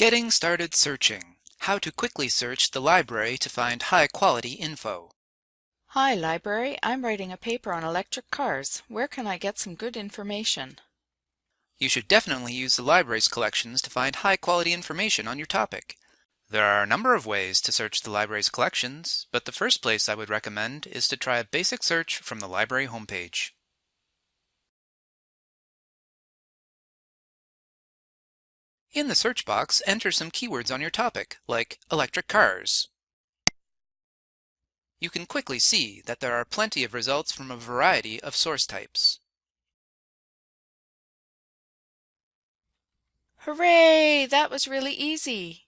Getting started searching. How to quickly search the library to find high-quality info. Hi, library. I'm writing a paper on electric cars. Where can I get some good information? You should definitely use the library's collections to find high-quality information on your topic. There are a number of ways to search the library's collections, but the first place I would recommend is to try a basic search from the library homepage. In the search box, enter some keywords on your topic, like electric cars. You can quickly see that there are plenty of results from a variety of source types. Hooray! That was really easy.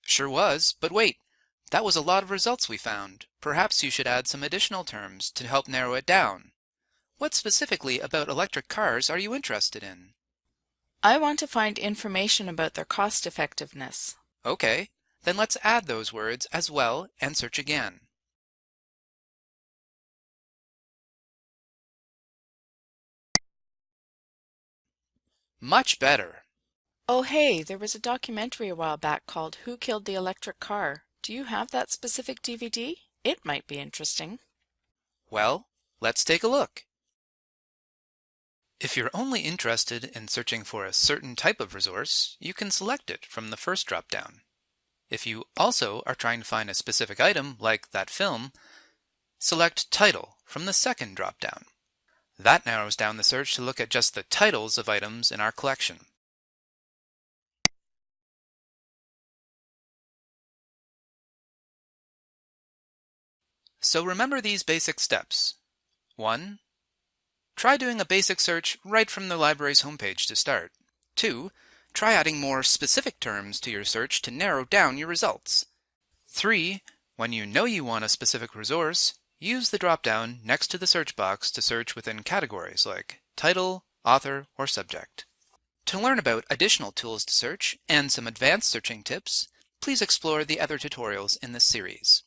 Sure was, but wait, that was a lot of results we found. Perhaps you should add some additional terms to help narrow it down. What specifically about electric cars are you interested in? I want to find information about their cost effectiveness. Okay, then let's add those words as well and search again. Much better. Oh hey, there was a documentary a while back called Who Killed the Electric Car? Do you have that specific DVD? It might be interesting. Well, let's take a look. If you're only interested in searching for a certain type of resource, you can select it from the first drop-down. If you also are trying to find a specific item, like that film, select Title from the second drop-down. That narrows down the search to look at just the titles of items in our collection. So remember these basic steps. 1. Try doing a basic search right from the library's homepage to start. 2. Try adding more specific terms to your search to narrow down your results. 3. When you know you want a specific resource, use the drop-down next to the search box to search within categories like title, author, or subject. To learn about additional tools to search and some advanced searching tips, please explore the other tutorials in this series.